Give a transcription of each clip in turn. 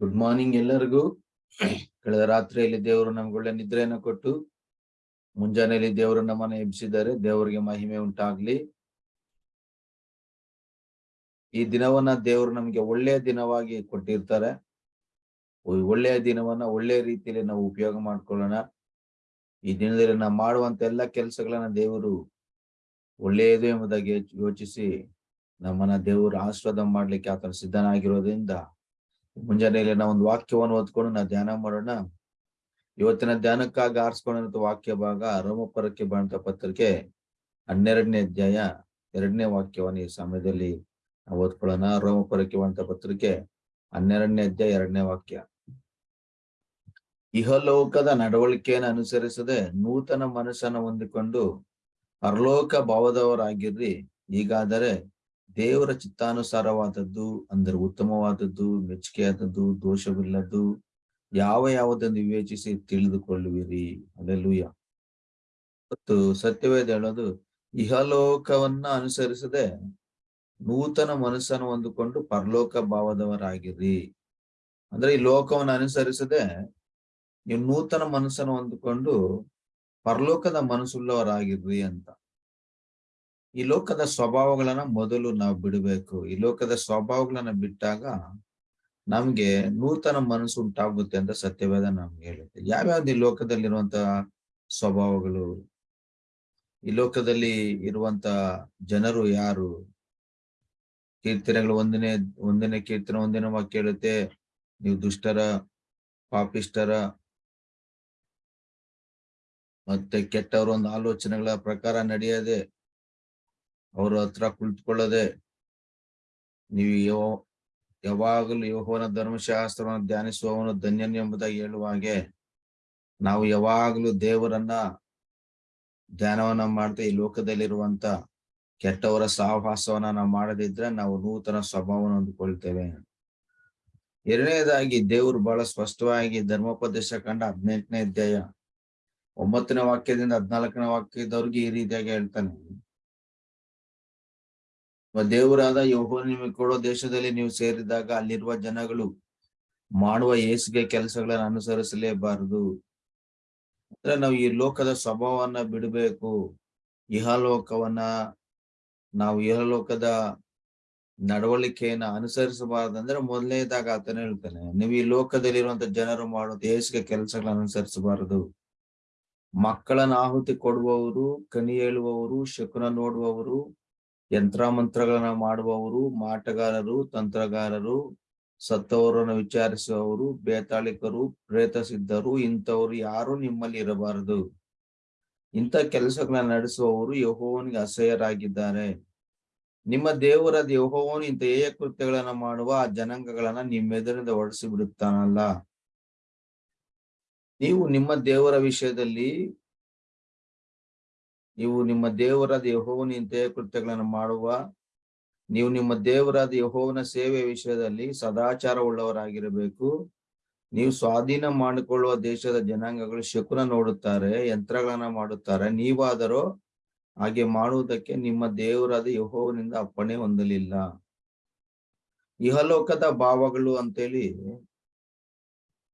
Good morning ಎಲ್ಲರಿಗೂ. ಕಳೆದ ರಾತ್ರಿಯಲ್ಲಿ ದೇವರು ನಮ್ಗೊಳ್ಳೆ ನಿದ್ರೆಯನ್ನು ಕೊಟ್ಟು, ಮುಂಜಾನೆಯಲ್ಲಿ ದೇವರು ನಮ್ಮನ್ನ ಎಬ್ಬಿಸಿದ್ದಾರೆ. ದೇವರಿಗೆ ಮಹಿಮೆ ಉಂಟಾಗ್ಲಿ. ಈ ದಿನವನ್ನ ದೇವರು ನಮ್ಗೆ ಒಳ್ಳೆಯ ದಿನವಾಗಿ ಕೊಟ್ಟಿರ್ತಾರೆ. ಒಳ್ಳೆಯ ದಿನವನ್ನ ಒಳ್ಳೆಯ ರೀತಿಯಲ್ಲಿ ನಾವು ಉಪಯೋಗ ಮಾಡ್ಕೊಳ್ಳೋಣ. ಈ ದಿನದಲ್ಲಿ ನಾವು ಮಾಡುವಂತ ಎಲ್ಲ ಕೆಲಸಗಳನ್ನ ದೇವರು ಒಳ್ಳೆಯದು ಎಂಬುದಾಗಿ ಯೋಚಿಸಿ ನಮ್ಮನ್ನ ದೇವರು ಆಶೀರ್ವಾದ ಮಾಡ್ಲಿಕ್ಕೆ ಆತನ ಸಿದ್ಧನಾಗಿರೋದ್ರಿಂದ ಮುಂಜಾನೆಯಲ್ಲಿ ನಾವು ಒಂದು ವಾಕ್ಯವನ್ನು ಓದ್ಕೊಂಡು ನಾವು ಧ್ಯಾನ ಮಾಡೋಣ. ಇವತ್ತಿನ ಧ್ಯಾನಕ್ಕಾಗಿ ಆರಿಸ್ಕೊಂಡಂತ ವಾಕ್ಯ ಭಾಗ ರೋಮಪರಕ್ಕೆ ಬಂದ ಪತ್ರಿಕೆ ಹನ್ನೆರಡನೇ ಅಧ್ಯಾಯ ಎರಡನೇ ವಾಕ್ಯವನ್ನು ಈ ಸಮಯದಲ್ಲಿ ನಾವು ಓದ್ಕೊಳ್ಳೋಣ. ರೋಮಪರಕ್ಕೆ ಬಂದ ಪತ್ರಿಕೆ ಹನ್ನೆರಡನೇ ಅಧ್ಯಾಯ ಎರಡನೇ ವಾಕ್ಯ. ಇಹಲೋಕದ ನಡವಳಿಕೆಯನ್ನು ಅನುಸರಿಸದೆ ನೂತನ ಮನಸ್ಸನ್ನು ಹೊಂದಿಕೊಂಡು ಪರಲೋಕ ಭಾವದವರಾಗಿರ್ರಿ. ಹೀಗಾದರೆ ದೇವರ ಚಿತ್ತಾನುಸಾರವಾದದ್ದು, ಅಂದರೆ ಉತ್ತಮವಾದದ್ದು, ಮೆಚ್ಚುಗೆಯಾದದ್ದು, ದೋಷವಿಲ್ಲದ್ದು, ಯಾವ ಯಾವುದನ್ನು ವಿವೇಚಿಸಿ ತಿಳಿದುಕೊಳ್ಳುವಿರಿ. ಅಲ್ಲೆಲ್ಲೂಯ ಮತ್ತು ಸತ್ಯವೇದ ಹೇಳೋದು, ಇಹಲೋಕವನ್ನ ಅನುಸರಿಸದೆ ನೂತನ ಮನಸ್ಸನ್ನು ಹೊಂದಿಕೊಂಡು ಪರಲೋಕ ಭಾವದವರಾಗಿರಿ. ಅಂದ್ರೆ ಈ ಲೋಕವನ್ನು ಅನುಸರಿಸದೆ ನೀವು ನೂತನ ಮನಸ್ಸನ್ನು ಹೊಂದಿಕೊಂಡು ಪರಲೋಕದ ಮನಸ್ಸುಳ್ಳವರಾಗಿರ್ರಿ ಅಂತ. ಈ ಲೋಕದ ಸ್ವಭಾವಗಳನ್ನ ಮೊದಲು ನಾವು ಬಿಡಬೇಕು. ಈ ಲೋಕದ ಸ್ವಭಾವಗಳನ್ನ ಬಿಟ್ಟಾಗ ನಮ್ಗೆ ನೂತನ ಮನಸ್ಸು ಉಂಟಾಗುತ್ತೆ ಅಂತ ಸತ್ಯವೇದ ನಮ್ಗೆ ಹೇಳುತ್ತೆ. ಯಾವ್ಯಾವ್ದು ಈ ಲೋಕದಲ್ಲಿರುವಂತ ಸ್ವಭಾವಗಳು? ಈ ಲೋಕದಲ್ಲಿ ಇರುವಂತ ಜನರು ಯಾರು? ಕೀರ್ತನೆಗಳು ಒಂದನೇ ಒಂದನೇ ಕೀರ್ತನೆ ಒಂದಿನ ವಾಕ್ಯ ಹೇಳುತ್ತೆ, ನೀವು ದುಷ್ಟರ ಪಾಪಿಷ್ಟರ ಮತ್ತೆ ಕೆಟ್ಟವರ ಒಂದು ಆಲೋಚನೆಗಳ ಪ್ರಕಾರ ನಡೆಯದೆ ಅವ್ರ ಹತ್ರ ಕುಳಿತುಕೊಳ್ಳದೆ ನೀವು ಯೋ, ಯಾವಾಗಲೂ ಯೋಹೋನ ಧರ್ಮಶಾಸ್ತ್ರವನ್ನು ಧ್ಯಾನಿಸುವವನು ಧನ್ಯನ್ ಎಂಬುದಾಗಿ ಹೇಳುವ ಹಾಗೆ ನಾವು ಯಾವಾಗಲೂ ದೇವರನ್ನ ಧ್ಯಾನವನ್ನ ಮಾಡ್ತಾ ಈ ಲೋಕದಲ್ಲಿರುವಂತ ಕೆಟ್ಟವರ ಸಹವಾಸವನ್ನ ನಾವು ಮಾಡದಿದ್ರೆ ನಾವು ನೂತನ ಸ್ವಭಾವವನ್ನು ಹೊಂದಿಕೊಳ್ತೇವೆ. ಎರಡನೇದಾಗಿ ದೇವರು ಬಹಳ ಸ್ಪಷ್ಟವಾಗಿ ಧರ್ಮೋಪದೇಶ ಕಂಡ ಹದಿನೆಂಟನೇ ಅಧ್ಯಾಯ ಒಂಬತ್ತನೇ ವಾಕ್ಯದಿಂದ ಹದಿನಾಲ್ಕನೇ ವಾಕ್ಯದವ್ರಿಗೆ ಈ ರೀತಿಯಾಗಿ ಹೇಳ್ತಾನೆ. ದೇವರಾದ ಯೋಹೋ ನಿಮಗೆ ಕೊಡೋ ದೇಶದಲ್ಲಿ ನೀವು ಸೇರಿದಾಗ ಅಲ್ಲಿರುವ ಜನಗಳು ಮಾಡುವ ಏಸಿಗೆ ಕೆಲಸಗಳನ್ನು ಅನುಸರಿಸಲೇಬಾರದು. ಅಂದ್ರೆ ನಾವು ಈ ಲೋಕದ ಸ್ವಭಾವವನ್ನ ಬಿಡಬೇಕು. ಇಹಲೋಕವನ್ನ ನಾವು ಇಹಲೋಕದ ನಡವಳಿಕೆಯನ್ನ ಅನುಸರಿಸಬಾರ್ದಂದ್ರೆ ಮೊದಲನೇದಾಗ ಆತನ ಹೇಳ್ತಾನೆ, ನೀವು ಈ ಲೋಕದಲ್ಲಿ ಇರುವಂತ ಜನರು ಮಾಡುವ ಏಸಿಗೆ ಕೆಲಸಗಳನ್ನ ಅನುಸರಿಸಬಾರದು. ಮಕ್ಕಳನ್ನ ಆಹುತಿ ಕೊಡುವವರು, ಕನಿ ಹೇಳುವವರು, ಶಕುನ ನೋಡುವವರು ಯಂತ್ರ ಮಂತ್ರಗಳನ್ನ ಮಾಡುವವರು, ಮಾಟಗಾರರು, ತಂತ್ರಗಾರರು, ಸತ್ತವರನ್ನು ವಿಚಾರಿಸುವವರು, ಬೇತಾಳಿಕರು ಪ್ರೇತ ಸಿದ್ಧರು ಇಂಥವರು ಯಾರು ನಿಮ್ಮಲ್ಲಿ ಇರಬಾರದು. ಇಂಥ ಕೆಲಸಗಳನ್ನ ನಡೆಸುವವರು ಯಹೋವನಿಗೆ ಅಸಹ್ಯರಾಗಿದ್ದಾರೆ. ನಿಮ್ಮ ದೇವರಾದ ಯಹೋವನು ಇಂಥ ಏಯ ಕೃತ್ಯಗಳನ್ನ ಮಾಡುವ ಆ ಜನಾಂಗಗಳನ್ನ ನಿಮ್ಮೆದುರಿಂದ ಹೊಡೆಸಿ ಬಿಡುತ್ತಾನಲ್ಲ. ನೀವು ನಿಮ್ಮ ದೇವರ ವಿಷಯದಲ್ಲಿ ನೀವು ನಿಮ್ಮ ದೇವರಾದ ಯಹೋವನ ಇಂತಹ ಕೃತ್ಯಗಳನ್ನು ಮಾಡುವ, ನೀವು ನಿಮ್ಮ ದೇವರಾದ ಯಹೋವನ ಸೇವೆ ವಿಷಯದಲ್ಲಿ ಸದಾಚಾರ ಉಳ್ಳವರಾಗಿರಬೇಕು ನೀವು ಸ್ವಾಧೀನ ಮಾಡಿಕೊಳ್ಳುವ ದೇಶದ ಜನಾಂಗಗಳು ಶಕುನ ನೋಡುತ್ತಾರೆ, ಯಂತ್ರಗಳನ್ನ ಮಾಡುತ್ತಾರೆ. ನೀವಾದರೂ ಹಾಗೆ ಮಾಡುವುದಕ್ಕೆ ನಿಮ್ಮ ದೇವರಾದ ಯಹೋವನಿಂದ ಅಪ್ಪಣೆ ಹೊಂದಲಿಲ್ಲ. ಇಹಲೋಕದ ಭಾವಗಳು ಅಂತೇಳಿ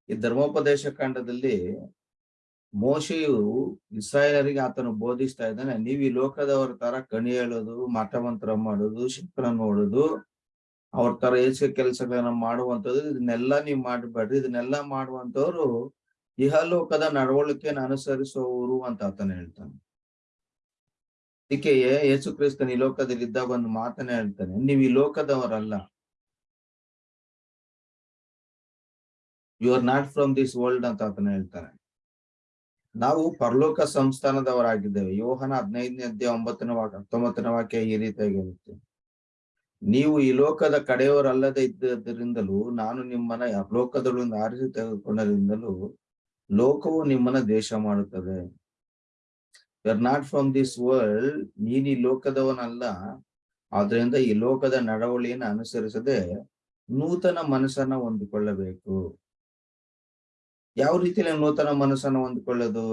ಈ ಧರ್ಮೋಪದೇಶ ಕಾಂಡದಲ್ಲಿ ಮೋಶೆಯು ಇಸ್ರಾಯೇಲರಿಗೆ ಆತನು ಬೋಧಿಸ್ತಾ ಇದ್ದಾನೆ, ನೀವು ಈ ಲೋಕದವರ ತರ ಕಣಿ ಹೇಳೋದು, ಮಠಮಂತ್ರ ಮಾಡೋದು ಶಿಕ್ಷಣ ನೋಡೋದು, ಅವ್ರ ತರ ಏಸಿಗೆ ಕೆಲಸಗಳನ್ನ ಮಾಡುವಂಥದ್ದು, ಇದನ್ನೆಲ್ಲ ನೀವು ಮಾಡಬೇಡ್ರಿ, ಇದನ್ನೆಲ್ಲ ಮಾಡುವಂತವ್ರು ಇಹಲೋಕದ ನಡವಳಿಕೆಯನ್ನು ಅನುಸರಿಸುವವರು ಅಂತ ಆತನ ಹೇಳ್ತಾನೆ. ಅದಕ್ಕೆ ಯೇಸು ಕ್ರಿಸ್ತನ್ ಈ ಲೋಕದಲ್ಲಿ ಇದ್ದಾಗ ಒಂದು ಮಾತನ್ನ ಹೇಳ್ತಾನೆ, ನೀವು ಈ ಲೋಕದವರಲ್ಲ. You are not from this world ಅಂತ ಆತನ ಹೇಳ್ತಾನೆ. ನಾವು ಪರಲೋಕ ಸಂಸ್ಥಾನದವರಾಗಿದ್ದೇವೆ. ಯೋಹನ ಹದಿನೈದನೇ ಅಧ್ಯಾಯ ಒಂಬತ್ತನೇ ವಾಕ್ಯ ಹತ್ತೊಂಬತ್ತನೇ ವಾಕ್ಯ ಈ ರೀತಿಯಾಗಿ ಇರುತ್ತೆ ನೀವು ಈ ಲೋಕದ ಕಡೆಯವರಲ್ಲದೆ ಇದ್ದರಿಂದಲೂ ನಾನು ನಿಮ್ಮನ್ನ ಲೋಕದೊಳಗಿಂದ ಆರಿಸಿ ತೆಗೆದುಕೊಂಡರಿಂದಲೂ ಲೋಕವು ನಿಮ್ಮನ್ನ ದೇಶ ಮಾಡುತ್ತದೆ. You are not from this world ನೀನ್ ಈ ಲೋಕದವನಲ್ಲ. ಆದ್ರಿಂದ ಈ ಲೋಕದ ನಡವಳಿಯನ್ನು ಅನುಸರಿಸದೆ ನೂತನ ಮನಸ್ಸನ್ನ ಹೊಂದಿಕೊಳ್ಳಬೇಕು. ಯಾವ ರೀತಿಯಲ್ಲಿ ನೂತನ ಮನಸ್ಸನ್ನು ಹೊಂದಿಕೊಳ್ಳೋದು?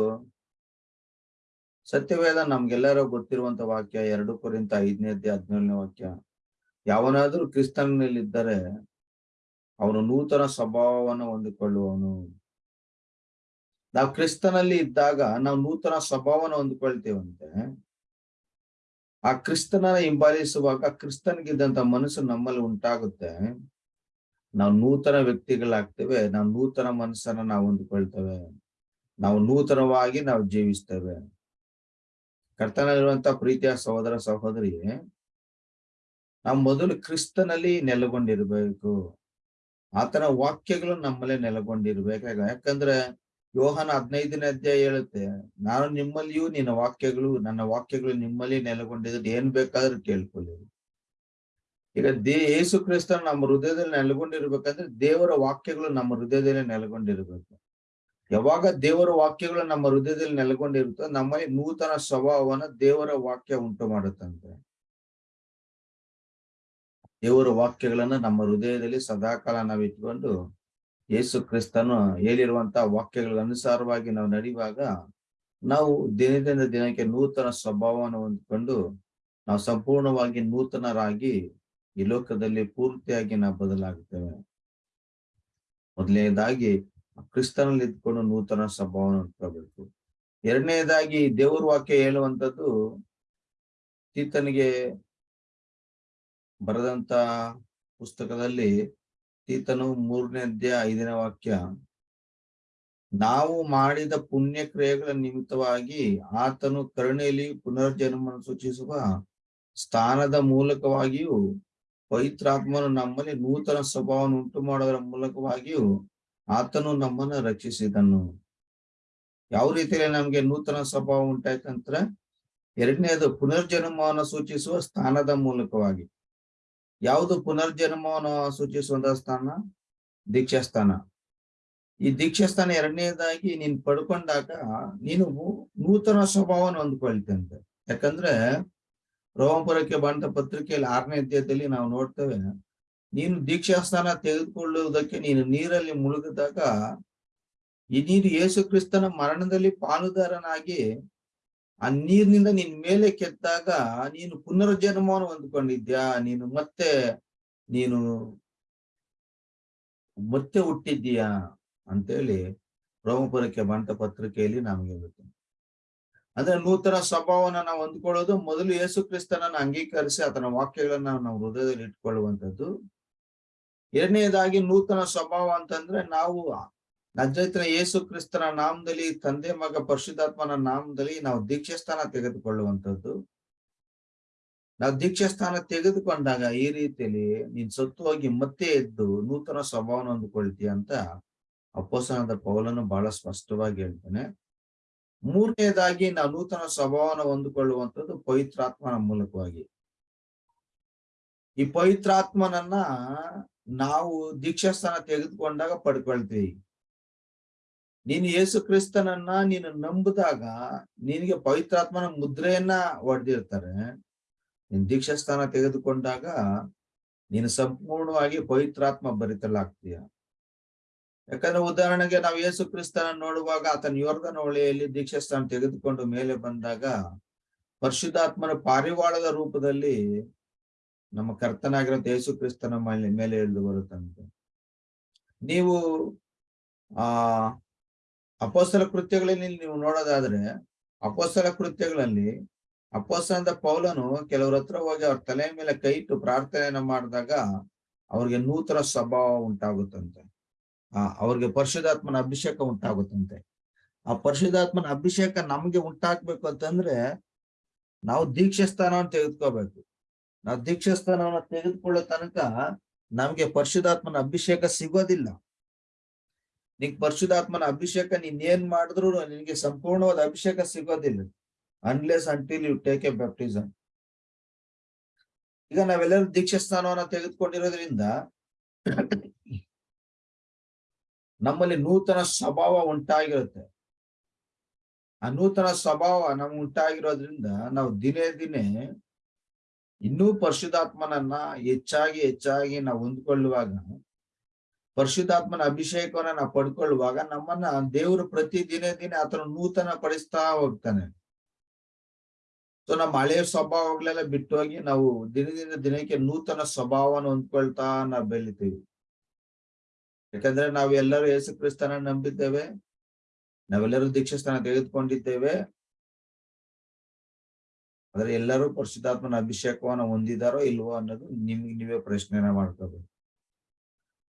ಸತ್ಯವೇದ ನಮ್ಗೆಲ್ಲರೂ ಗೊತ್ತಿರುವಂತ ವಾಕ್ಯ ಎರಡು ಕುರಿತ ಐದನೇ ಹದಿನೇಳನೇ ವಾಕ್ಯ, ಯಾವನಾದ್ರೂ ಕ್ರಿಸ್ತನಲ್ಲಿದ್ದರೆ ಅವನು ನೂತನ ಸ್ವಭಾವವನ್ನು ಹೊಂದಿಕೊಳ್ಳುವವನು ನಾವು ಕ್ರಿಸ್ತನಲ್ಲಿ ಇದ್ದಾಗ ನಾವು ನೂತನ ಸ್ವಭಾವನ ಹೊಂದಿಕೊಳ್ತೇವಂತೆ. ಆ ಕ್ರಿಸ್ತನ ಹಿಂಬಾಲಿಸುವಾಗ ಕ್ರಿಸ್ತನಿಗಿದ್ದಂತ ಮನಸ್ಸು ನಮ್ಮಲ್ಲಿ ಉಂಟಾಗುತ್ತೆ. ನಾವು ನೂತನ ವ್ಯಕ್ತಿಗಳಾಗ್ತೇವೆ, ನಾವು ನೂತನ ಮನಸ್ಸನ್ನ ನಾವು ಹೊಂದ್ಕೊಳ್ತೇವೆ, ನಾವು ನೂತನವಾಗಿ ನಾವು ಜೀವಿಸ್ತೇವೆ. ಕರ್ತನಲ್ಲಿರುವಂತ ಪ್ರೀತಿಯ ಸಹೋದರ ಸಹೋದರಿ, ನಾವು ಮೊದಲು ಕ್ರಿಸ್ತನಲ್ಲಿ ನೆಲೆಗೊಂಡಿರ್ಬೇಕು. ಆತನ ವಾಕ್ಯಗಳು ನಮ್ಮಲ್ಲೇ ನೆಲೆಗೊಂಡಿರ್ಬೇಕು ಯಾಕಂದ್ರೆ ಯೋಹನ ಹದಿನೈದನೇ ಅಧ್ಯಾಯ ಹೇಳುತ್ತೆ, ನಾನು ನಿಮ್ಮಲ್ಲಿಯೂ ನಿನ್ನ ವಾಕ್ಯಗಳು, ನನ್ನ ವಾಕ್ಯಗಳು ನಿಮ್ಮಲ್ಲಿ ನೆಲೆಗೊಂಡಿದ್ರೆ ಏನ್ ಬೇಕಾದ್ರೂ ಕೇಳ್ಕೊಳ್ಳಿ ಈಗ ದೇ ಯೇಸು ಕ್ರಿಸ್ತನ ನಮ್ಮ ಹೃದಯದಲ್ಲಿ ನೆಲೆಗೊಂಡಿರ್ಬೇಕಂದ್ರೆ ದೇವರ ವಾಕ್ಯಗಳು ನಮ್ಮ ಹೃದಯದಲ್ಲಿ ನೆಲೆಗೊಂಡಿರ್ಬೇಕು. ಯಾವಾಗ ದೇವರ ವಾಕ್ಯಗಳು ನಮ್ಮ ಹೃದಯದಲ್ಲಿ ನೆಲೆಗೊಂಡಿರುತ್ತೋ ನಮ್ಮಲ್ಲಿ ನೂತನ ಸ್ವಭಾವವನ್ನ ದೇವರ ವಾಕ್ಯ ಉಂಟು ಮಾಡುತ್ತಂತೆ. ದೇವರ ವಾಕ್ಯಗಳನ್ನ ನಮ್ಮ ಹೃದಯದಲ್ಲಿ ಸದಾಕಾಲ ನಾವು ಇಟ್ಕೊಂಡು ಯೇಸು ಕ್ರಿಸ್ತನು ಹೇಳಿರುವಂತಹ ವಾಕ್ಯಗಳ ಅನುಸಾರವಾಗಿ ನಾವು ನಡೆಯುವಾಗ ನಾವು ದಿನದಿಂದ ದಿನಕ್ಕೆ ನೂತನ ಸ್ವಭಾವವನ್ನು ಹೊಂದ್ಕೊಂಡು ನಾವು ಸಂಪೂರ್ಣವಾಗಿ ನೂತನರಾಗಿ ಈ ಲೋಕದಲ್ಲಿ ಪೂರ್ತಿಯಾಗಿ ನಾವು ಬದಲಾಗುತ್ತೇವೆ. ಮೊದಲನೇದಾಗಿ ಕ್ರಿಸ್ತನಲ್ಲಿ ಇದ್ಕೊಂಡು ನೂತನ ಸ್ವಭಾವವನ್ನು ಹೊಂದ್ಕೋಬೇಕು ಎರಡನೇದಾಗಿ ದೇವರ ವಾಕ್ಯ ಹೇಳುವಂಥದ್ದು ತೀತನಿಗೆ ಬರೆದಂತ ಪುಸ್ತಕದಲ್ಲಿ ತೀತನು ಮೂರನೇ ಅಧ್ಯಾಯ ಐದನೇ ವಾಕ್ಯ, ನಾವು ಮಾಡಿದ ಪುಣ್ಯ ಕ್ರಿಯೆಗಳ ನಿಮಿತ್ತವಾಗಿ ಆತನು ಕರುಣೆಯಲ್ಲಿ ಪುನರ್ಜನ್ಮವನ್ನು ಸೂಚಿಸುವ ಸ್ಥಾನದ ಮೂಲಕವಾಗಿಯೂ ಪವಿತ್ರಾತ್ಮನು ನಮ್ಮಲ್ಲಿ ನೂತನ ಸ್ವಭಾವವನ್ನು ಉಂಟು ಮಾಡೋದರ ಮೂಲಕವಾಗಿಯೂ ಆತನು ನಮ್ಮನ್ನ ರಕ್ಷಿಸಿದನು. ಯಾವ ರೀತಿಯಲ್ಲಿ ನಮ್ಗೆ ನೂತನ ಸ್ವಭಾವ ಉಂಟಾಯ್ತಂದ್ರೆ ಎರಡನೇದು ಪುನರ್ಜನ್ಮವನ್ನು ಸೂಚಿಸುವ ಸ್ಥಾನದ ಮೂಲಕವಾಗಿ. ಯಾವುದು ಪುನರ್ಜನ್ಮವನ್ನು ಸೂಚಿಸುವಂತ ಸ್ಥಾನ? ದೀಕ್ಷಾಸ್ಥಾನ. ಈ ದೀಕ್ಷಾಸ್ಥಾನ ಎರಡನೇದಾಗಿ ನೀನ್ ಪಡ್ಕೊಂಡಾಗ ನೀನು ನೂತನ ಸ್ವಭಾವನ ಹೊಂದ್ಕೊಳ್ತಂತೆ ಯಾಕಂದ್ರೆ ರೋಮಪುರಕ್ಕೆ ಬಂದ ಪತ್ರಿಕೆಯಲ್ಲಿ ಆರನೇ ಅಧ್ಯಾಯದಲ್ಲಿ ನಾವು ನೋಡ್ತೇವೆ, ನೀನು ದೀಕ್ಷಾಸ್ಥಾನ ತೆಗೆದುಕೊಳ್ಳುವುದಕ್ಕೆ ನೀನು ನೀರಲ್ಲಿ ಮುಳುಗಿದಾಗ, ಈ ನೀರು ಯೇಸು ಕ್ರಿಸ್ತನ ಮರಣದಲ್ಲಿ ಪಾಲುದಾರನಾಗಿ, ಆ ನೀರಿನಿಂದ ನಿನ್ ಮೇಲೆ ಕೆತ್ತಾಗ ನೀನು ಪುನರ್ಜನ್ಮವನ್ನು ಹೊಂದ್ಕೊಂಡಿದ್ಯಾ? ನೀನು ಮತ್ತೆ ನೀನು ಮತ್ತೆ ಹುಟ್ಟಿದ್ದೀಯಾ? ಅಂತೇಳಿ ರೋಮಪುರಕ್ಕೆ ಬಂಟ ಪತ್ರಿಕೆಯಲ್ಲಿ ನಮಗೆ ಗೊತ್ತು ಅಂದ್ರೆ ನೂತನ ಸ್ವಭಾವನ ನಾವು ಹೊಂದ್ಕೊಳ್ಳೋದು ಮೊದಲು ಯೇಸು ಕ್ರಿಸ್ತನನ್ನ ಅಂಗೀಕರಿಸಿ ಆತನ ವಾಕ್ಯಗಳನ್ನ ನಾವು ಹೃದಯದಲ್ಲಿ ಇಟ್ಕೊಳ್ಳುವಂಥದ್ದು. ಎರಡನೇದಾಗಿ ನೂತನ ಸ್ವಭಾವ ಅಂತಂದ್ರೆ ನಾವು ನಜ್ಜೈತನ ಯೇಸು ಕ್ರಿಸ್ತನ ನಾಮದಲ್ಲಿ ತಂದೆ, ಮಗ, ಪರಿಶುದ್ಧಾತ್ಮನ ನಾಮದಲ್ಲಿ ನಾವು ದೀಕ್ಷೆ ಸ್ಥಾನ ತೆಗೆದುಕೊಳ್ಳುವಂಥದ್ದು. ನಾವು ದೀಕ್ಷೆ ಸ್ಥಾನ ತೆಗೆದುಕೊಂಡಾಗ ಈ ರೀತಿಯಲ್ಲಿ ನೀನ್ ಸತ್ತು ಹೋಗಿ ಮತ್ತೆ ಎದ್ದು ನೂತನ ಸ್ವಭಾವನ ಹೊಂದ್ಕೊಳ್ತೀಯ ಅಂತ ಅಪ್ಪೋಸನದ ಪೌಲನು ಬಹಳ ಸ್ಪಷ್ಟವಾಗಿ ಹೇಳ್ತಾನೆ. ಮೂರನೇದಾಗಿ ನಾವು ನೂತನ ಸ್ವಭಾವನ ಹೊಂದಿಕೊಳ್ಳುವಂಥದ್ದು ಪವಿತ್ರಾತ್ಮನ ಮೂಲಕವಾಗಿ. ಈ ಪವಿತ್ರಾತ್ಮನನ್ನ ನಾವು ದೀಕ್ಷಾಸ್ಥಾನ ತೆಗೆದುಕೊಂಡಾಗ ಪಡ್ಕೊಳ್ತೀವಿ. ನೀನು ಯೇಸು ಕ್ರಿಸ್ತನನ್ನ ನೀನು ನಂಬಿದಾಗ ನಿನಗೆ ಪವಿತ್ರಾತ್ಮನ ಮುದ್ರೆಯನ್ನ ಹೊಡೆದಿರ್ತಾರೆ. ನೀನ್ ದೀಕ್ಷಾಸ್ಥಾನ ತೆಗೆದುಕೊಂಡಾಗ ನೀನು ಸಂಪೂರ್ಣವಾಗಿ ಪವಿತ್ರಾತ್ಮ ಭರಿತಲಾಗ್ತೀಯ ಯಾಕಂದ್ರೆ ಉದಾಹರಣೆಗೆ ನಾವು ಯೇಸು ಕ್ರಿಸ್ತನ ನೋಡುವಾಗ ಆತನ ಯೋರ್ಧನ ಹೊಳೆಯಲ್ಲಿ ದೀಕ್ಷಾಸ್ಥಾನ ತೆಗೆದುಕೊಂಡು ಮೇಲೆ ಬಂದಾಗ ಪರಿಶುದ್ಧಾತ್ಮನ ಪಾರಿವಾಳದ ರೂಪದಲ್ಲಿ ನಮ್ಮ ಕರ್ತನಾಗಿರೋ ಯೇಸು ಕ್ರಿಸ್ತನ ಮೇಲೆ ಮೇಲೆ ಇಳಿದು ಬರುತ್ತಂತೆ. ನೀವು, ಆ ಅಪೋಸಲ ಕೃತ್ಯಗಳಲ್ಲಿ ನೀವು ನೋಡೋದಾದ್ರೆ ಅಪೋಸಲ ಕೃತ್ಯಗಳಲ್ಲಿ ಅಪೋಸನದ ಪೌಲನು ಕೆಲವ್ರ ಹತ್ರ ಹೋಗಿ ಅವ್ರ ತಲೆ ಮೇಲೆ ಕೈ ಇಟ್ಟು ಪ್ರಾರ್ಥನೆಯನ್ನ ಮಾಡಿದಾಗ ಅವ್ರಿಗೆ ನೂತನ ಸ್ವಭಾವ ಉಂಟಾಗುತ್ತಂತೆ. ಅವ್ರಿಗೆ ಪರಿಶುಧಾತ್ಮನ ಅಭಿಷೇಕ ಉಂಟಾಗುತ್ತಂತೆ. ಆ ಪರಿಶುಧಾತ್ಮನ ಅಭಿಷೇಕ ನಮ್ಗೆ ಉಂಟಾಗ್ಬೇಕು ಅಂತಂದ್ರೆ ನಾವು ದೀಕ್ಷೆ ಸ್ಥಾನವನ್ನು ತೆಗೆದುಕೋಬೇಕು ನಾವು ದೀಕ್ಷೆ ಸ್ಥಾನವನ್ನು ತೆಗೆದುಕೊಳ್ಳೋ ತನಕ ನಮ್ಗೆ ಪರಿಶುಧಾತ್ಮನ ಅಭಿಷೇಕ ಸಿಗೋದಿಲ್ಲ. ನಿಂಗೆ ಪರಿಶುಧಾತ್ಮನ ಅಭಿಷೇಕ ನೀನ್ ಏನ್ ಮಾಡಿದ್ರು ನಿನ್ಗೆ ಸಂಪೂರ್ಣವಾದ ಅಭಿಷೇಕ ಸಿಗೋದಿಲ್ಲ. Unless until you take a baptism ಈಗ ನಾವೆಲ್ಲರೂ ದೀಕ್ಷೆ ಸ್ಥಾನವನ್ನ ತೆಗೆದುಕೊಂಡಿರೋದ್ರಿಂದ ನಮ್ಮಲ್ಲಿ ನೂತನ ಸ್ವಭಾವ ಉಂಟಾಗಿರುತ್ತೆ. ಆ ನೂತನ ಸ್ವಭಾವ ನಮ್ಗೆ ಉಂಟಾಗಿರೋದ್ರಿಂದ ನಾವು ದಿನೇ ದಿನೇ ಇನ್ನೂ ಪರಿಶುದ್ಧಾತ್ಮನನ್ನ ಹೆಚ್ಚಾಗಿ ಹೆಚ್ಚಾಗಿ ನಾವು ಹೊಂದ್ಕೊಳ್ಳುವಾಗ, ಪರಿಶುದ್ಧಾತ್ಮನ ಅಭಿಷೇಕವನ್ನ ನಾವು ಪಡ್ಕೊಳ್ಳುವಾಗ ನಮ್ಮನ್ನ ದೇವರು ಪ್ರತಿ ದಿನೇ ದಿನೇ ಆತನ ನೂತನ ಪಡಿಸ್ತಾ ಹೋಗ್ತಾನೆ. ಸೊ ನಮ್ಮ ಹಳೆಯ ಸ್ವಭಾವಗಳೆಲ್ಲ ಬಿಟ್ಟು ಹೋಗಿ ನಾವು ದಿನದಿಂದ ದಿನಕ್ಕೆ ನೂತನ ಸ್ವಭಾವನ ಹೊಂದ್ಕೊಳ್ತಾ ನಾವು ಬೆಳಿತೀವಿ. ಯಾಕಂದ್ರೆ ನಾವು ಎಲ್ಲರೂ ಯೇಸು ಕ್ರಿಸ್ತನ ನಂಬಿದ್ದೇವೆ. ನಾವೆಲ್ಲರೂ ದೀಕ್ಷಾಸ್ಥಾನ ತೆಗೆದುಕೊಂಡಿದ್ದೇವೆ. ಆದ್ರೆ ಎಲ್ಲರೂ ಪರಿಶುದ್ಧಾತ್ಮನ ಅಭಿಷೇಕವನ್ನು ಹೊಂದಿದಾರೋ ಇಲ್ವೋ ಅನ್ನೋದು ನಿಮ್ಗೆ ನೀವೇ ಪ್ರಶ್ನೆನ ಮಾಡ್ಕೋಬೇಕು.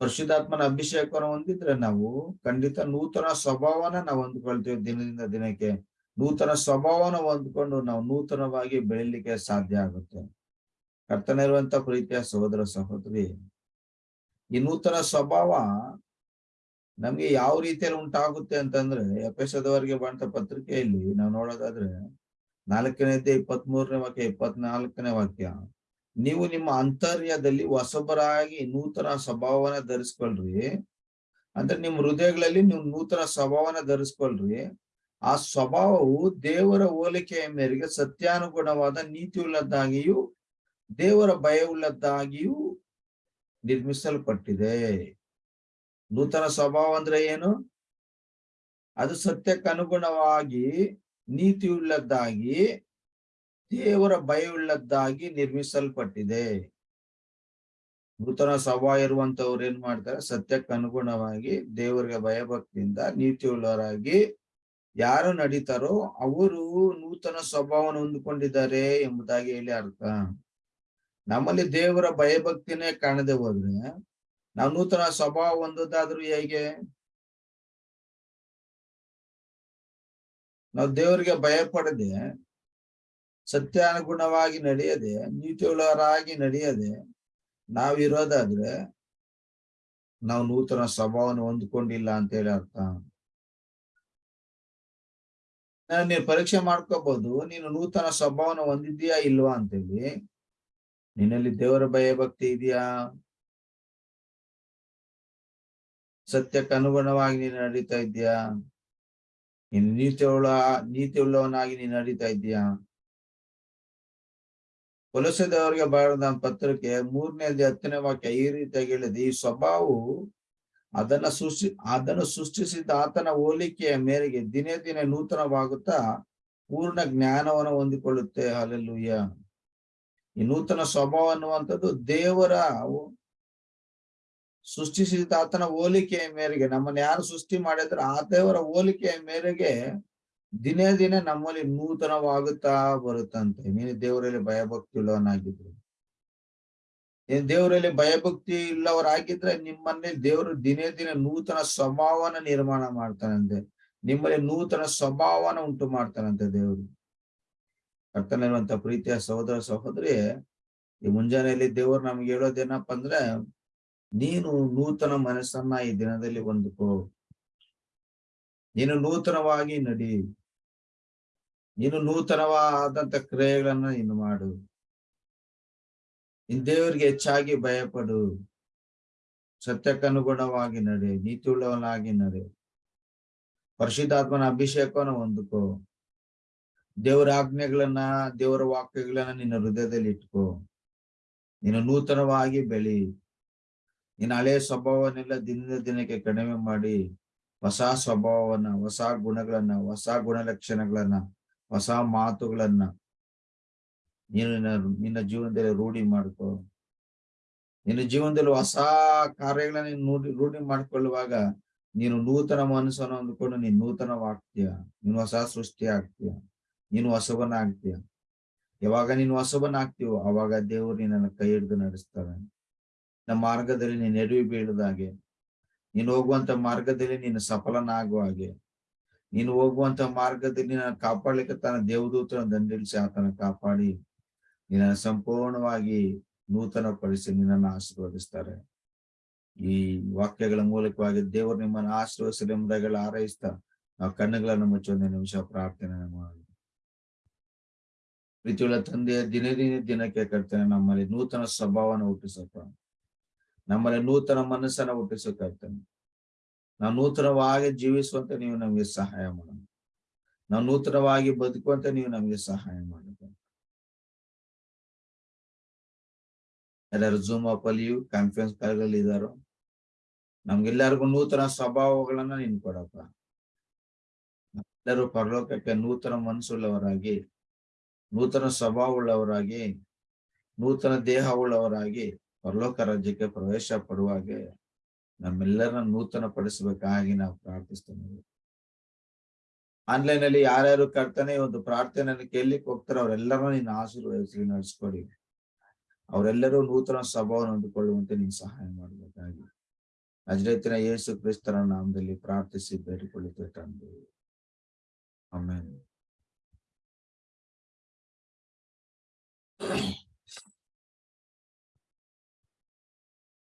ಪರಿಶುದ್ಧಾತ್ಮನ ಅಭಿಷೇಕವನ್ನು ಹೊಂದಿದ್ರೆ ನಾವು ಖಂಡಿತ ನೂತನ ಸ್ವಭಾವನ ನಾವು ಹೊಂದ್ಕೊಳ್ತೀವಿ ದಿನದಿಂದ ದಿನಕ್ಕೆ. ನೂತನ ಸ್ವಭಾವನ ಹೊಂದ್ಕೊಂಡು ನಾವು ನೂತನವಾಗಿ ಬೆಳಿಲಿಕ್ಕೆ ಸಾಧ್ಯ ಆಗುತ್ತೆ. ಕರ್ತನಿರುವಂತ ಪ್ರೀತಿಯ ಸಹೋದರ ಸಹೋದರಿ ಈ ನೂತನ ಸ್ವಭಾವ ನಮ್ಗೆ ಯಾವ ರೀತಿಯಲ್ಲಿ ಉಂಟಾಗುತ್ತೆ ಅಂತಂದ್ರೆ, ಎಫೆಸದವರಿಗೆ ಬಂತ ಪತ್ರಿಕೆಯಲ್ಲಿ ನಾವು ನೋಡೋದಾದ್ರೆ ನಾಲ್ಕನೇದೇ ಇಪ್ಪತ್ತ್ ಮೂರನೇ ವಾಕ್ಯ, ಇಪ್ಪತ್ನಾಲ್ಕನೇ ವಾಕ್ಯ, ನೀವು ನಿಮ್ಮ ಅಂತರ್ಯದಲ್ಲಿ ಹೊಸಬರಾಗಿ ನೂತನ ಸ್ವಭಾವನ ಧರಿಸ್ಕೊಳ್ರಿ. ಅಂದ್ರೆ ನಿಮ್ ಹೃದಯಗಳಲ್ಲಿ ನೀವು ನೂತನ ಸ್ವಭಾವನ ಧರಿಸ್ಕೊಳ್ರಿ. ಆ ಸ್ವಭಾವವು ದೇವರ ಹೋಲಿಕೆಯ ಮೇರೆಗೆ ಸತ್ಯಾನುಗುಣವಾದ ನೀತಿಯುಳ್ಳದ್ದಾಗಿಯೂ, ದೇವರ ಭಯವುಳ್ಳದ್ದಾಗಿಯೂ ನಿರ್ಮಿಸಲ್ಪಟ್ಟಿದೆ ನೂತನ ಸ್ವಭಾವ ಅಂದ್ರೆ ಏನು? ಅದು ಸತ್ಯಕ್ಕೆ ಅನುಗುಣವಾಗಿ ನೀತಿಯುಳ್ಳದ್ದಾಗಿ, ದೇವರ ಭಯವುಳ್ಳದ್ದಾಗಿ ನಿರ್ಮಿಸಲ್ಪಟ್ಟಿದೆ. ನೂತನ ಸ್ವಭಾವ ಇರುವಂತವ್ರು ಏನ್ ಮಾಡ್ತಾರೆ? ಸತ್ಯಕ್ಕೆ ಅನುಗುಣವಾಗಿ ದೇವರಿಗೆ ಭಯಭಕ್ತಿಯಿಂದ ನೀತಿಯುಳ್ಳವರಾಗಿ ಯಾರು ನಡೀತಾರೋ ಅವರು ನೂತನ ಸ್ವಭಾವವನ್ನು ಹೊಂದಿಕೊಂಡಿದ್ದಾರೆ ಎಂಬುದಾಗಿ ಹೇಳಿ ಅರ್ಥ. ನಮ್ಮಲ್ಲಿ ದೇವರ ಭಯಭಕ್ತಿನೇ ಕಾಣದೆ ಹೋದ್ರೆ ನಾವು ನೂತನ ಸ್ವಭಾವ ಹೊಂದೋದಾದ್ರೂ ಹೇಗೆ? ನಾವು ದೇವರಿಗೆ ಭಯ ಪಡದೆ, ಸತ್ಯಾನುಗುಣವಾಗಿ ನಡೆಯದೆ, ನೀತಿಯುಳ್ಳವರಾಗಿ ನಡೆಯದೆ ನಾವಿರೋದಾದ್ರೆ ನಾವು ನೂತನ ಸ್ವಭಾವನ ಹೊಂದ್ಕೊಂಡಿಲ್ಲ ಅಂತ ಹೇಳಿ ಅರ್ಥ. ನೀನು ಪರೀಕ್ಷೆ ಮಾಡ್ಕೋಬಹುದು ನೀನು ನೂತನ ಸ್ವಭಾವನ ಹೊಂದಿದ್ಯಾ ಇಲ್ವಾ ಅಂತೇಳಿ. ನಿನ್ನಲ್ಲಿ ದೇವರ ಭಯ ಭಕ್ತಿ ಇದೆಯಾ? ಸತ್ಯಕ್ಕೆ ಅನುಗುಣವಾಗಿ ನೀನು ನಡೀತಾ ಇದ್ಯಾ? ನೀನು ನೀತಿ ಉಳ್ಳ ನೀತಿ ನೀನು ನಡೀತಾ ಇದ್ಯಾ? ಕೊಲಸದವರಿಗೆ ಬಾರದ ಪತ್ರಕ್ಕೆ ಮೂರನೇ ಹತ್ತನೇ ವಾಕ್ಯ ಈ ರೀತಿಯಾಗಿ ಹೇಳಿದೆ, ಈ ಸ್ವಭಾವವು ಅದನ್ನ ಸೃಷ್ಟಿ, ಅದನ್ನು ಸೃಷ್ಟಿಸಿದ ಆತನ ಹೋಲಿಕೆಯ ಮೇರೆಗೆ ದಿನೇ ದಿನೇ ನೂತನವಾಗುತ್ತಾ ಪೂರ್ಣ ಜ್ಞಾನವನ್ನು ಹೊಂದಿಕೊಳ್ಳುತ್ತೆ. ಅಲ್ಲೆಲ್ಲೂಯ್ಯ ಈ ನೂತನ ಸ್ವಭಾವ ಅನ್ನುವಂಥದ್ದು ದೇವರ ಸೃಷ್ಟಿಸಿದ ಆತನ ಹೋಲಿಕೆಯ ಮೇರೆಗೆ, ನಮ್ಮನ್ನ ಯಾರು ಸೃಷ್ಟಿ ಮಾಡಿದ್ರೆ ಆ ದೇವರ ಹೋಲಿಕೆಯ ಮೇರೆಗೆ ದಿನೇ ದಿನೇ ನಮ್ಮಲ್ಲಿ ನೂತನವಾಗುತ್ತಾ ಬರುತ್ತಂತೆ. ನೀನು ದೇವರಲ್ಲಿ ಭಯಭಕ್ತಿ ಉಳ್ಳವನಾಗಿದ್ರು ನೀನ್ ದೇವರಲ್ಲಿ ಭಯಭಕ್ತಿ ಇಲ್ಲವರಾಗಿದ್ರೆ ನಿಮ್ಮಲ್ಲಿ ದೇವರು ದಿನೇ ದಿನೇ ನೂತನ ಸ್ವಭಾವನ ನಿರ್ಮಾಣ ಮಾಡ್ತಾನಂತೆ. ನಿಮ್ಮಲ್ಲಿ ನೂತನ ಸ್ವಭಾವನ ಉಂಟು ಮಾಡ್ತಾನಂತೆ ದೇವರು. ಕರ್ತನಿರುವಂತ ಪ್ರೀತಿಯ ಸಹೋದರ ಸಹೋದರಿ, ಈ ಮುಂಜಾನೆಯಲ್ಲಿ ದೇವರು ನಮ್ಗೆ ಹೇಳೋದೇನಪ್ಪ ಅಂದ್ರೆ, ನೀನು ನೂತನ ಮನಸ್ಸನ್ನ ಈ ದಿನದಲ್ಲಿ ಹೊಂದ್ಕೋ. ನೀನು ನೂತನವಾಗಿ ನಡಿ. ನೀನು ನೂತನವಾದಂತ ಕ್ರಿಯೆಗಳನ್ನ ನೀನು ಮಾಡು. ನಿನ್ ದೇವರಿಗೆ ಹೆಚ್ಚಾಗಿ ಭಯಪಡು. ಸತ್ಯಕ್ಕನುಗುಣವಾಗಿ ನಡೆ, ನೀತಿಯುಳ್ಳವನಾಗಿ ನಡೆ. ಪರಿಶುದ್ಧಾತ್ಮನ ಅಭಿಷೇಕವನ್ನು ಹೊಂದ್ಕೋ. ದೇವರ ಆಜ್ಞೆಗಳನ್ನ, ದೇವರ ವಾಕ್ಯಗಳನ್ನ ನಿನ್ನ ಹೃದಯದಲ್ಲಿ ಇಟ್ಕೋ. ನೀನು ನೂತನವಾಗಿ ಬೆಳಿ. ನಿನ್ನ ಹಳೆ ಸ್ವಭಾವನೆಲ್ಲ ದಿನದ ದಿನಕ್ಕೆ ಕಡಿಮೆ ಮಾಡಿ. ಹೊಸ ಸ್ವಭಾವವನ್ನ, ಹೊಸ ಗುಣಗಳನ್ನ, ಹೊಸ ಗುಣಲಕ್ಷಣಗಳನ್ನ, ಹೊಸ ಮಾತುಗಳನ್ನ ನೀನು ನಿನ್ನ ಜೀವನದಲ್ಲಿ ರೂಢಿ ಮಾಡ್ಕೋ. ನಿನ್ನ ಜೀವನದಲ್ಲಿ ಹೊಸ ಕಾರ್ಯಗಳನ್ನ ನೀನು ರೂಢಿ ಮಾಡ್ಕೊಳ್ಳುವಾಗ ನೀನು ನೂತನ ಮನಸ್ಸನ್ನು ಅಂದ್ಕೊಂಡು ನೀನು ನೂತನವಾಗ್ತೀಯ ನೀನು ಹೊಸ ಸೃಷ್ಟಿ ಆಗ್ತೀಯ. ನೀನು ಹೊಸಬನಾಗ್ತೀಯ ಯಾವಾಗ ನೀನು ಹೊಸಬನಾಗ್ತೀವೋ ಅವಾಗ ದೇವರು ನಿನ್ನನ್ನು ಕೈ ಹಿಡಿದು ನಡೆಸ್ತಾರೆ ನಮ್ಮ ಮಾರ್ಗದಲ್ಲಿ ನೀನು ಎಡವಿ ಬೀಳದ ಹಾಗೆ, ನೀನು ಹೋಗುವಂತ ಮಾರ್ಗದಲ್ಲಿ ನೀನು ಸಫಲನಾಗುವ ಹಾಗೆ, ನೀನು ಹೋಗುವಂತ ಮಾರ್ಗದಲ್ಲಿ ನಿನ್ನ ಕಾಪಾಡ್ಲಿಕ್ಕೆ ತನ್ನ ದೇವದೂತನ ದಂಡಿಲ್ಸಿ ಆತನ ಕಾಪಾಡಿ, ನಿನ್ನ ಸಂಪೂರ್ಣವಾಗಿ ನೂತನ ಪಡಿಸಿ ನಿನ್ನನ್ನು ಆಶೀರ್ವದಿಸ್ತಾರೆ. ಈ ವಾಕ್ಯಗಳ ಮೂಲಕವಾಗಿ ದೇವರು ನಿಮ್ಮನ್ನು ಆಶೀರ್ವದಿಸಲಿ ಎಂಬುದಾಗೆಲ್ಲ ಹಾರೈಸ್ತಾ ನಾವು ಕಣ್ಣುಗಳನ್ನು ಒಂದು ನಿಮಿಷ ಪ್ರಾರ್ಥನೆ ಮಾಡಿ. ಪ್ರೀತಿಯುಳ್ಳ ತಂದೆಯ ದಿನೇ ದಿನ ದಿನಕ್ಕೆ ಕರ್ತನೆ, ನಮ್ಮಲ್ಲಿ ನೂತನ ಸ್ವಭಾವನ ಹುಟ್ಟಿಸಕ ನಮ್ಮಲ್ಲಿ ನೂತನ ಮನಸ್ಸನ್ನ ಹುಟ್ಟಿಸೋ ಕರ್ತನೆ. ನಾವು ನೂತನವಾಗಿ ಜೀವಿಸುವಂತೆ ನೀವು ನಮಗೆ ಸಹಾಯ ಮಾಡೋಣ. ನಾವು ನೂತನವಾಗಿ ಬದುಕುವಂತೆ ನೀವು ನಮಗೆ ಸಹಾಯ ಮಾಡಬೇಕು ಎಲ್ಲರೂ ಜೂಮ್ ಅಪ್ ಕಾನ್ಫರೆನ್ಸ್ ಕಾಲ್ಗಳಲ್ಲಿ ಇದ್ದಾರೋ ನಮ್ಗೆಲ್ಲರಿಗೂ ನೂತನ ಸ್ವಭಾವಗಳನ್ನ ನೀನ್ ಕೊಡಪ್ಪ. ಎಲ್ಲರೂ ಪರಲೋಕಕ್ಕೆ ನೂತನ ಮನಸ್ಸುಳ್ಳವರಾಗಿ ನೂತನ ಸ್ವಭಾವವುಳ್ಳವರಾಗಿ, ನೂತನ ದೇಹವುಳ್ಳವರಾಗಿ ಪರಲೋಕ ರಾಜ್ಯಕ್ಕೆ ಪ್ರವೇಶ ಪಡುವಾಗೆ ನಮ್ಮೆಲ್ಲರನ್ನ ನೂತನ ಪಡಿಸಬೇಕಾಗಿ ನಾವು ಪ್ರಾರ್ಥಿಸ್ತೇವೆ. ಆನ್ಲೈನ್ ಅಲ್ಲಿ ಯಾರ್ಯಾರು ಕರ್ತಾನೆ ಒಂದು ಪ್ರಾರ್ಥನೆ ಕೇಳಲಿಕ್ಕೆ ಹೋಗ್ತಾರೆ ಅವರೆಲ್ಲರೂ ನೀನು ಆಶೀರ್ವದಿಸಿ ನಡೆಸ್ಕೊಡಿ. ಅವರೆಲ್ಲರೂ ನೂತನ ಸ್ವಭಾವವನ್ನು ಹೊಂದಿಕೊಳ್ಳುವಂತೆ ನೀನು ಸಹಾಯ ಮಾಡಬೇಕಾಗಿ. ಅಜ್ರೈತಿನ ಯೇಸು ಕ್ರಿಸ್ತರ ನಾಮದಲ್ಲಿ ಪ್ರಾರ್ಥಿಸಿ ಬೇಡಿಕೊಳ್ಳುತ್ತೆ ತಂದೆ. ಆಮೇಲೆ Yeah.